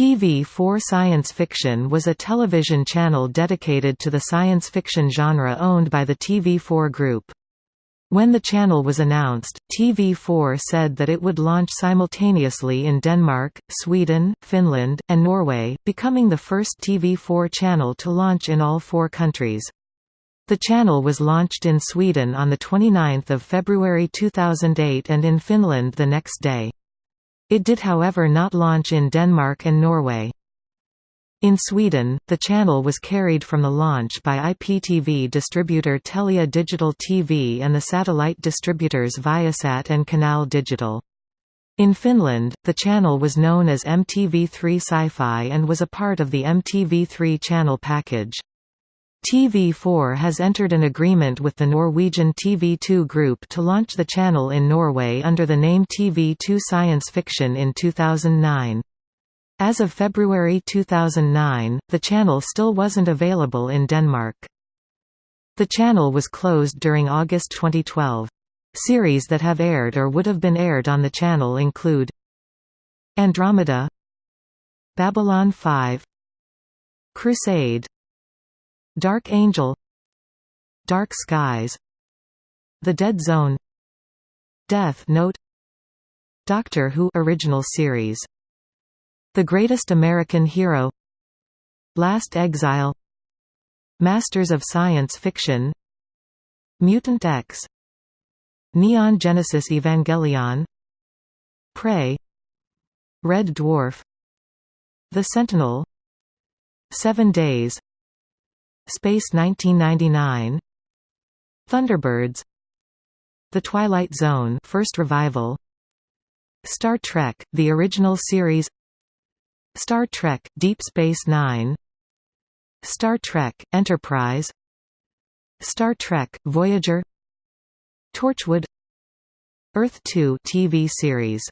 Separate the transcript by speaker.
Speaker 1: TV4 Science Fiction was a television channel dedicated to the science fiction genre owned by the TV4 Group. When the channel was announced, TV4 said that it would launch simultaneously in Denmark, Sweden, Finland, and Norway, becoming the first TV4 channel to launch in all four countries. The channel was launched in Sweden on 29 February 2008 and in Finland the next day. It did however not launch in Denmark and Norway. In Sweden, the channel was carried from the launch by IPTV distributor Telia Digital TV and the satellite distributors Viasat and Canal Digital. In Finland, the channel was known as MTV3 Sci-Fi and was a part of the MTV3 channel package. TV4 has entered an agreement with the Norwegian TV2 Group to launch the channel in Norway under the name TV2 Science Fiction in 2009. As of February 2009, the channel still wasn't available in Denmark. The channel was closed during August 2012. Series that have aired or would have been aired on the channel include Andromeda Babylon 5 Crusade Dark Angel Dark Skies The Dead Zone Death Note Doctor Who original series The Greatest American Hero Last Exile Masters of Science Fiction Mutant X Neon Genesis Evangelion Prey Red Dwarf The Sentinel Seven Days Space 1999 Thunderbirds. The Twilight Zone first revival. Star Trek, the original series. Star Trek, Deep Space Nine. Star Trek, Enterprise. Star Trek, Voyager. Torchwood. Earth 2 TV series